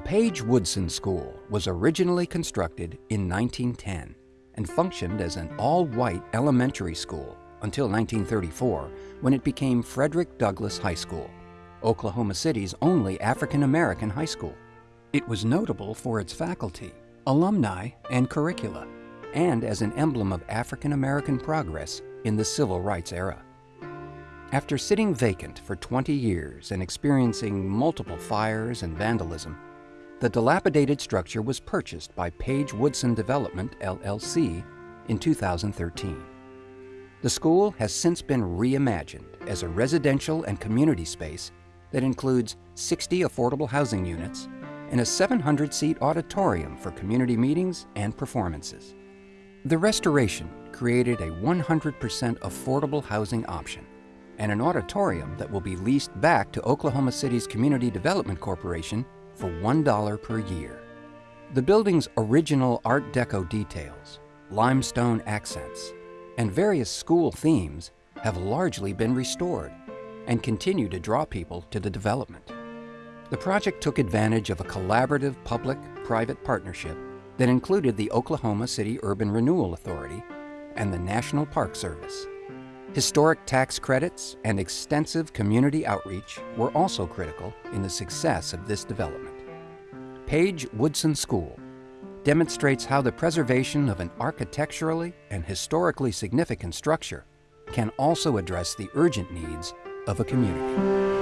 Page Woodson School was originally constructed in 1910 and functioned as an all-white elementary school until 1934 when it became Frederick Douglass High School, Oklahoma City's only African-American high school. It was notable for its faculty, alumni, and curricula, and as an emblem of African-American progress in the civil rights era. After sitting vacant for 20 years and experiencing multiple fires and vandalism, the dilapidated structure was purchased by Page Woodson Development, LLC, in 2013. The school has since been reimagined as a residential and community space that includes 60 affordable housing units and a 700-seat auditorium for community meetings and performances. The restoration created a 100% affordable housing option and an auditorium that will be leased back to Oklahoma City's Community Development Corporation for $1 per year. The building's original Art Deco details, limestone accents, and various school themes have largely been restored and continue to draw people to the development. The project took advantage of a collaborative public-private partnership that included the Oklahoma City Urban Renewal Authority and the National Park Service. Historic tax credits and extensive community outreach were also critical in the success of this development. Page Woodson School demonstrates how the preservation of an architecturally and historically significant structure can also address the urgent needs of a community.